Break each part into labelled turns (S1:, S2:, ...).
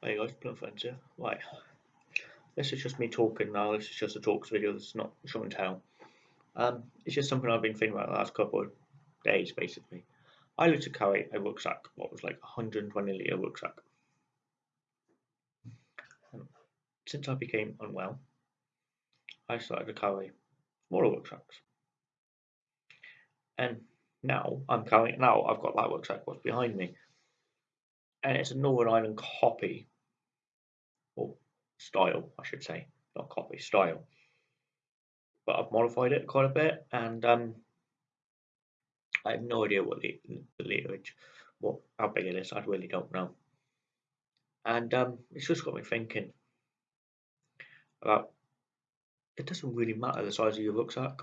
S1: Hey guys, here. Right, this is just me talking now. This is just a talks video. Is not show and tell. Um, it's just something I've been thinking about the last couple of days, basically. I used to carry a rucksack, what was like a 120 litre rucksack. Um, since I became unwell, I started to carry smaller rucksacks. And now I'm carrying, now I've got that rucksack what's behind me. And it's a Northern Ireland copy, or style, I should say, not copy, style. But I've modified it quite a bit, and um, I have no idea what the, the what how big it is. I really don't know. And um, it's just got me thinking about it doesn't really matter the size of your rucksack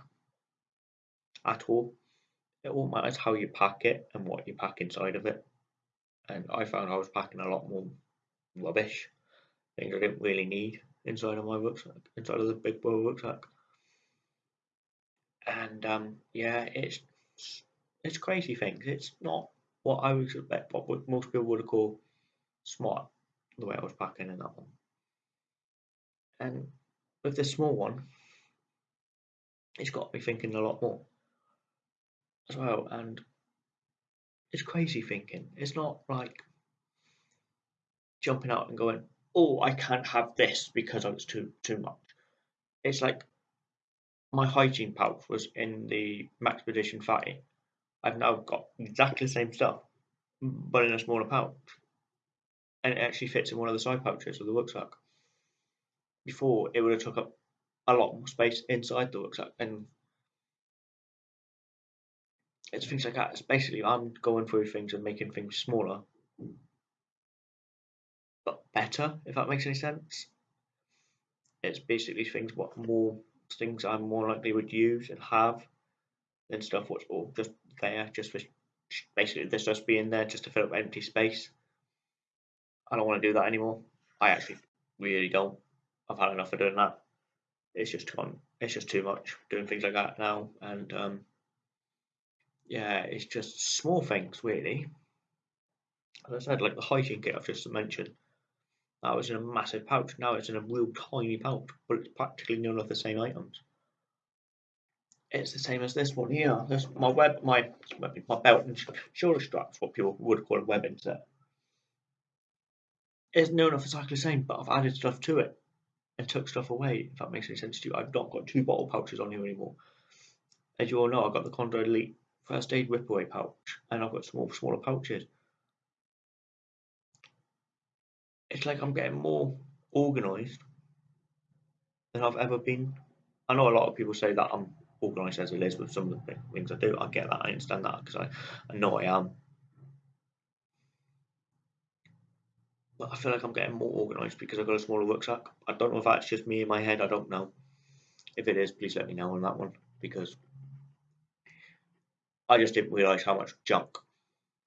S1: at all. It all matters how you pack it and what you pack inside of it. And I found I was packing a lot more rubbish, things I didn't really need inside of my rucksack, inside of the big boy rucksack. And um, yeah, it's it's crazy things. It's not what I would expect, what most people would call smart, the way I was packing in that one. And with the small one, it's got me thinking a lot more as well. And it's crazy thinking. It's not like jumping out and going, "Oh, I can't have this because it's too too much." It's like my hygiene pouch was in the Maxpedition Fatty. I've now got exactly the same stuff, but in a smaller pouch, and it actually fits in one of the side pouches of the rucksack before it would have took up a lot more space inside the rucksack and it's things like that. It's basically I'm going through things and making things smaller but better, if that makes any sense. It's basically things what more things I more likely would use and have than stuff what's all just there, just for basically this just being there just to fill up empty space. I don't want to do that anymore. I actually really don't. I've had enough of doing that. It's just too it's just too much doing things like that now, and um, yeah, it's just small things really. As I said, like the hiking kit I've just mentioned, that was in a massive pouch. Now it's in a real tiny pouch, but it's practically none of the same items. It's the same as this one here. This my web, my my belt and shoulder straps, what people would call a webbing set. It's known of exactly the same, but I've added stuff to it and took stuff away, if that makes any sense to you. I've not got two bottle pouches on here anymore. As you all know, I've got the Condor Elite First Aid Rip Away pouch, and I've got small, smaller pouches. It's like I'm getting more organised than I've ever been. I know a lot of people say that I'm organised as it is with some of the things I do. I get that, I understand that because I, I know I am. but I feel like I'm getting more organised because I've got a smaller rucksack. I don't know if that's just me in my head, I don't know. If it is, please let me know on that one because I just didn't realise how much junk.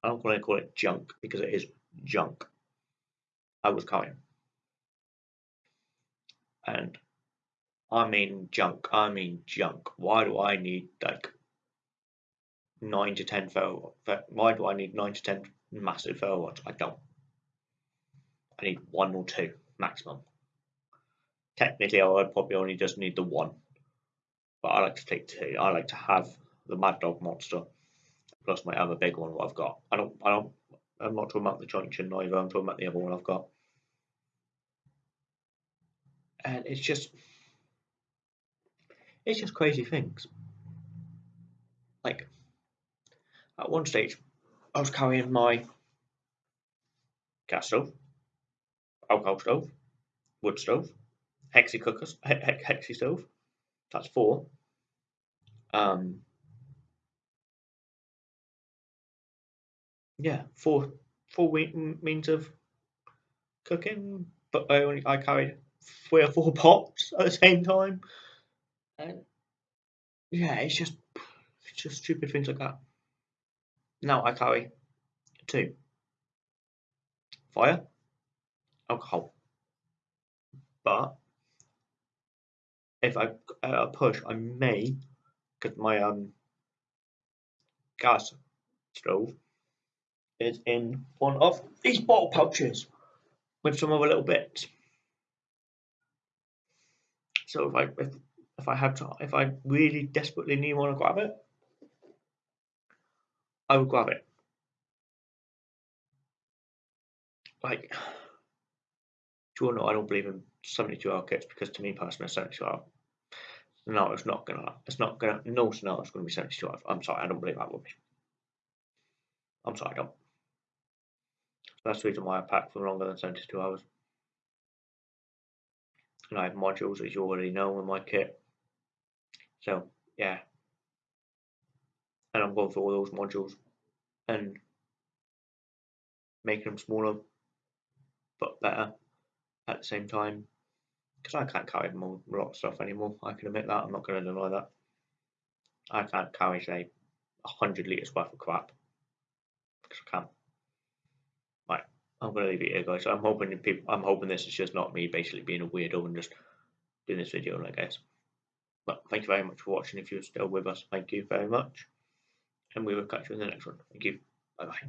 S1: I don't want to call it junk because it is junk. I was carrying. And I mean junk, I mean junk. Why do I need like nine to ten photo? Why do I need nine to ten massive photo I don't. I need one or two maximum. Technically, I would probably only just need the one, but I like to take two. I like to have the Mad Dog Monster plus my other big one. What I've got. I don't. I don't. I'm not talking about the Junction either. I'm talking about the other one I've got. And it's just, it's just crazy things. Like, at one stage, I was carrying my gas stove alcohol stove, wood stove, hexi cookers, he hexi stove. That's four. Um, yeah, four four means of cooking, but I only I carried three or four pots at the same time, and yeah, it's just it's just stupid things like that. Now I carry two fire, alcohol. But if I uh, push, I may, because my um gas stove is in one of these bottle pouches. with some other little bits. So if I if, if I have to if I really desperately need want to grab it, I would grab it. Like, do you know I don't believe in 72 hour kits because to me personally, 72 hour no, it's not gonna. It's not gonna. No scenario is gonna be 72 hours. I'm sorry, I don't believe that rubbish. I'm sorry, I don't. That's the reason why I pack for longer than 72 hours. And I have modules, as you already know, in my kit. So, yeah. And I'm going through all those modules and making them smaller but better at the same time because I can't carry a lot of stuff anymore. I can admit that. I'm not going to deny that. I can't carry say hundred liters worth of crap because I can't. I'm to leave it here, guys. I'm hoping people. I'm hoping this is just not me basically being a weirdo and just doing this video, I guess. But thank you very much for watching. If you're still with us, thank you very much, and we will catch you in the next one. Thank you. Bye bye.